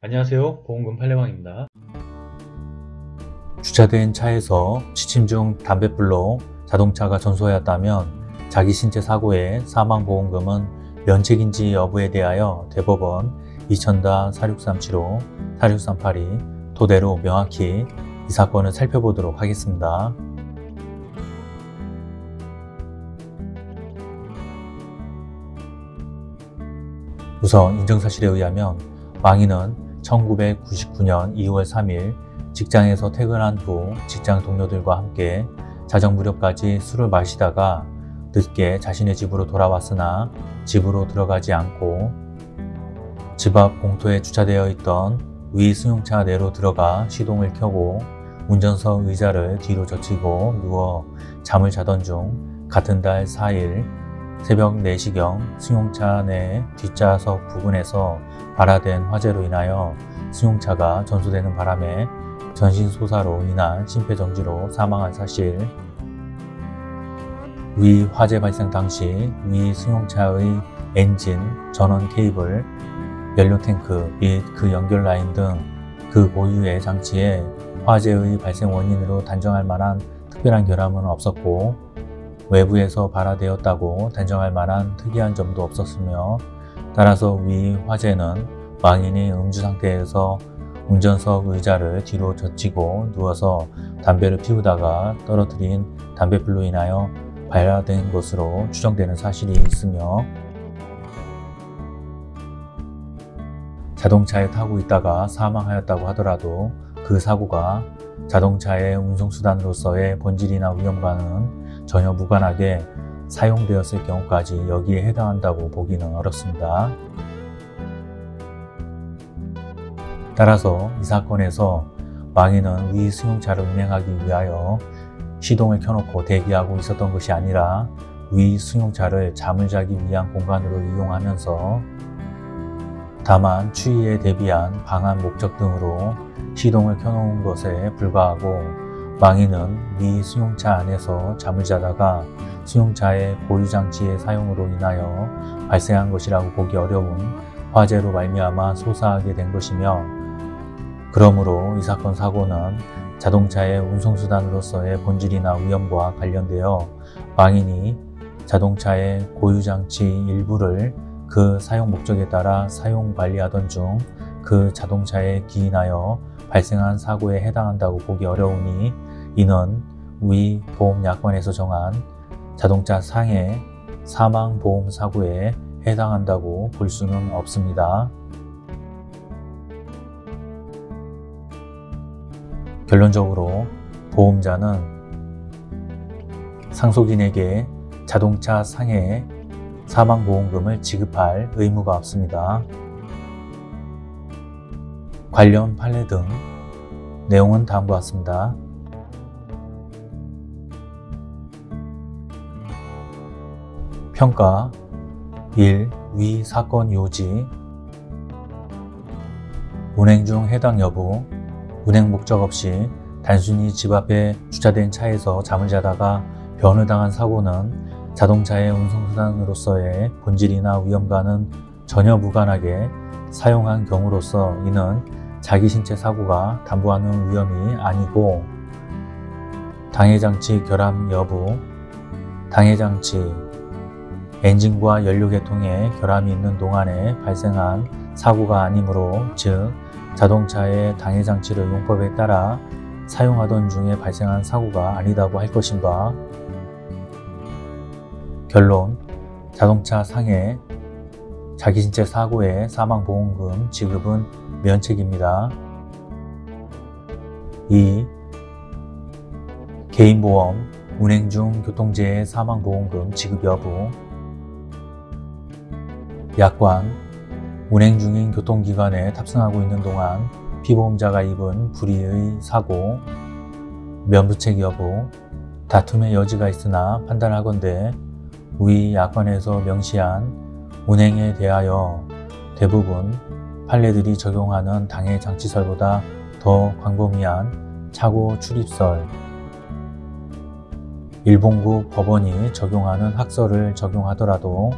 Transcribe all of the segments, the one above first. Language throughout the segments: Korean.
안녕하세요 보험금 팔례방입니다 주차된 차에서 취침 중 담뱃불로 자동차가 전소하였다면 자기 신체 사고의 사망보험금은 면책인지 여부에 대하여 대법원 2000-46375, 46382 토대로 명확히 이 사건을 살펴보도록 하겠습니다. 우선 인정사실에 의하면 망인은 1999년 2월 3일 직장에서 퇴근한 후 직장 동료들과 함께 자정 무렵까지 술을 마시다가 늦게 자신의 집으로 돌아왔으나 집으로 들어가지 않고 집 앞 공터에 주차되어 있던 위 승용차 내로 들어가 시동을 켜고 운전석 의자를 뒤로 젖히고 누워 잠을 자던 중 같은 달 4일 새벽 4시경 승용차 내 뒷좌석 부근에서 발화된 화재로 인하여 승용차가 전소되는 바람에 전신소사로 인한 심폐정지로 사망한 사실. 위 화재 발생 당시 위 승용차의 엔진, 전원 케이블, 연료 탱크 및 그 연결 라인 등 그 고유의 장치에 화재의 발생 원인으로 단정할 만한 특별한 결함은 없었고 외부에서 발화되었다고 단정할 만한 특이한 점도 없었으며 따라서 위 화재는 망인이 음주 상태에서 운전석 의자를 뒤로 젖히고 누워서 담배를 피우다가 떨어뜨린 담배불로 인하여 발화된 것으로 추정되는 사실이 있으며 자동차에 타고 있다가 사망하였다고 하더라도 그 사고가 자동차의 운송수단으로서의 본질이나 위험과는 전혀 무관하게 사용되었을 경우까지 여기에 해당한다고 보기는 어렵습니다. 따라서 이 사건에서 망인은 위 승용차를 운행하기 위하여 시동을 켜놓고 대기하고 있었던 것이 아니라 위 승용차를 잠을 자기 위한 공간으로 이용하면서 다만 추위에 대비한 방한 목적 등으로 시동을 켜놓은 것에 불과하고 망인은 위 승용차 안에서 잠을 자다가 승용차의 고유장치의 사용으로 인하여 발생한 것이라고 보기 어려운 화재로 말미암아 소사하게 된 것이며 그러므로 이 사건 사고는 자동차의 운송수단으로서의 본질이나 위험과 관련되어 망인이 자동차의 고유장치 일부를 그 사용 목적에 따라 사용 관리하던 중 그 자동차에 기인하여 발생한 사고에 해당한다고 보기 어려우니 이는 위 보험약관에서 정한 자동차 상해 사망보험 사고에 해당한다고 볼 수는 없습니다. 결론적으로 보험자는 상속인에게 자동차 상해 사망보험금을 지급할 의무가 없습니다. 관련 판례 등 내용은 다음과 같습니다. 평가 1. 위 사건 요지 운행 중 해당 여부 운행 목적 없이 단순히 집 앞에 주차된 차에서 잠을 자다가 변을당한 사고는 자동차의 운송수단으로서의 본질이나 위험과는 전혀 무관하게 사용한 경우로서 이는 자기 신체 사고가 담보하는 위험이 아니고 당해장치 결함 여부, 당해장치, 엔진과 연료계통에 결함이 있는 동안에 발생한 사고가 아니므로 즉 자동차의 당해장치를 용법에 따라 사용하던 중에 발생한 사고가 아니다고 할 것인가? 결론. 자동차 상해. 자기 신체 사고의 사망보험금 지급은 면책입니다. 2. 개인보험, 운행 중 교통재해 사망보험금 지급 여부 약관, 운행 중인 교통기관에 탑승하고 있는 동안 피보험자가 입은 불의의 사고, 면부책 여부, 다툼의 여지가 있으나 판단하건대 위 약관에서 명시한 운행에 대하여 대부분 판례들이 적용하는 당해 장치설보다 더 광범위한 차고 출입설, 일본국 법원이 적용하는 학설을 적용하더라도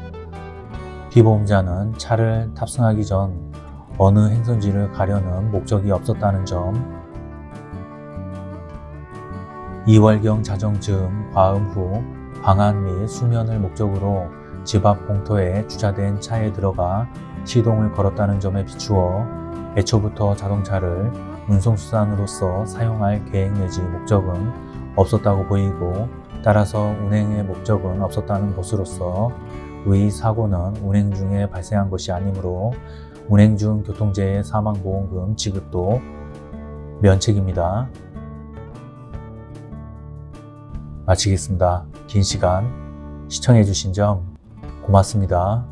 피보험자는 차를 탑승하기 전 어느 행선지를 가려는 목적이 없었다는 점, 2월경 자정쯤 과음 후 방한 및 수면을 목적으로 집 앞 공터에 주차된 차에 들어가 시동을 걸었다는 점에 비추어 애초부터 자동차를 운송수단으로서 사용할 계획 내지 목적은 없었다고 보이고 따라서 운행의 목적은 없었다는 것으로서 위 사고는 운행 중에 발생한 것이 아니므로 운행 중 교통재해 사망보험금 지급도 면책입니다. 마치겠습니다. 긴 시간 시청해주신 점 고맙습니다.